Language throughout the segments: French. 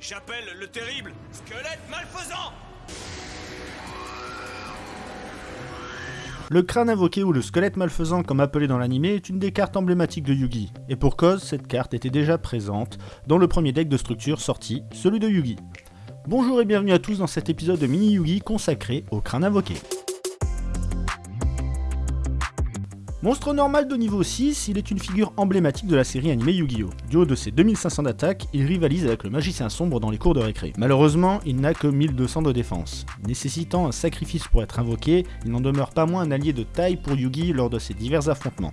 J'appelle le terrible squelette malfaisant Le crâne invoqué ou le squelette malfaisant comme appelé dans l'anime est une des cartes emblématiques de Yugi, et pour cause, cette carte était déjà présente dans le premier deck de structure sorti, celui de Yugi. Bonjour et bienvenue à tous dans cet épisode de Mini Yugi consacré au crâne invoqué. Monstre normal de niveau 6, il est une figure emblématique de la série animée Yu-Gi-Oh! Du haut de ses 2500 d'attaque, il rivalise avec le magicien sombre dans les cours de récré. Malheureusement, il n'a que 1200 de défense. Nécessitant un sacrifice pour être invoqué, il n'en demeure pas moins un allié de taille pour Yugi lors de ses divers affrontements.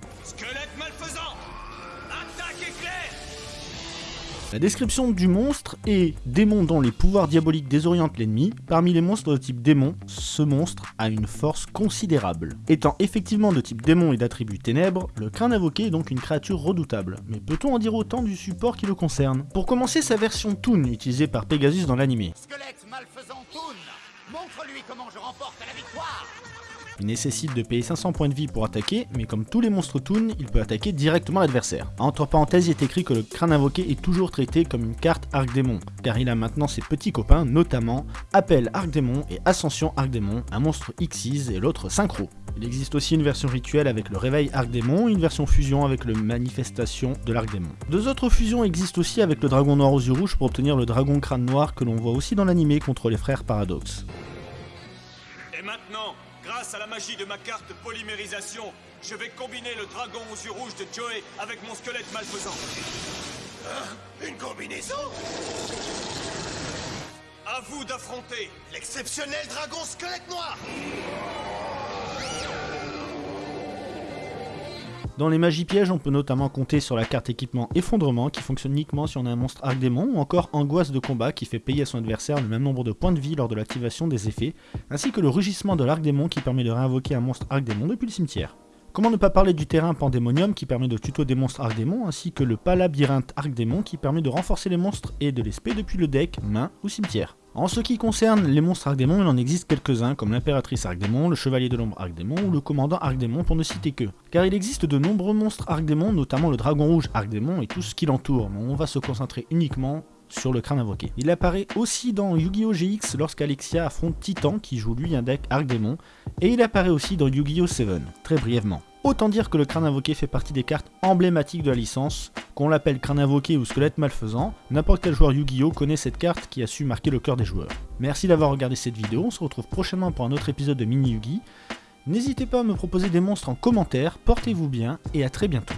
La description du monstre est démon dont les pouvoirs diaboliques désorientent l'ennemi. Parmi les monstres de type démon, ce monstre a une force considérable. Étant effectivement de type démon et d'attribut ténèbres, le crâne invoqué est donc une créature redoutable. Mais peut-on en dire autant du support qui le concerne? Pour commencer, sa version Toon, utilisée par Pegasus dans l'anime. montre-lui comment je remporte la victoire il nécessite de payer 500 points de vie pour attaquer, mais comme tous les monstres Toon, il peut attaquer directement l'adversaire. Entre parenthèses, il est écrit que le crâne invoqué est toujours traité comme une carte Arc Démon, car il a maintenant ses petits copains, notamment Appel Arc Démon et Ascension Arc Démon, un monstre Xyz et l'autre Synchro. Il existe aussi une version rituelle avec le réveil Arc Démon une version fusion avec le manifestation de l'Arc Démon. Deux autres fusions existent aussi avec le dragon noir aux yeux rouges pour obtenir le dragon crâne noir que l'on voit aussi dans l'animé contre les frères Paradox. Et maintenant, Grâce à la magie de ma carte polymérisation, je vais combiner le dragon aux yeux rouges de Joey avec mon squelette malfaisant. Hein? Une combinaison? À vous d'affronter l'exceptionnel dragon squelette noir Dans les magies pièges, on peut notamment compter sur la carte équipement Effondrement qui fonctionne uniquement si on a un monstre Arc Démon, ou encore Angoisse de combat qui fait payer à son adversaire le même nombre de points de vie lors de l'activation des effets, ainsi que le rugissement de l'Arc Démon qui permet de réinvoquer un monstre Arc Démon depuis le cimetière. Comment ne pas parler du terrain Pandémonium qui permet de tuto des monstres Arc Démon, ainsi que le Palabyrinthe Arc Démon qui permet de renforcer les monstres et de les spé depuis le deck, main ou cimetière? En ce qui concerne les monstres Arcdémon, il en existe quelques-uns comme l'impératrice Arcdémon, le chevalier de l'ombre Arcdémon ou le commandant Arcdémon pour ne citer que. Car il existe de nombreux monstres Arcdémon, notamment le dragon rouge Arcdémon et tout ce qui l'entoure, mais on va se concentrer uniquement sur le crâne invoqué. Il apparaît aussi dans Yu-Gi-Oh! GX lorsqu'Alexia affronte Titan qui joue lui un deck Arcdémon, et il apparaît aussi dans Yu-Gi-Oh! 7, très brièvement. Autant dire que le crâne invoqué fait partie des cartes emblématiques de la licence, qu'on l'appelle crâne invoqué ou squelette malfaisant, n'importe quel joueur Yu-Gi-Oh connaît cette carte qui a su marquer le cœur des joueurs. Merci d'avoir regardé cette vidéo, on se retrouve prochainement pour un autre épisode de Mini Yugi. N'hésitez pas à me proposer des monstres en commentaire, portez-vous bien et à très bientôt.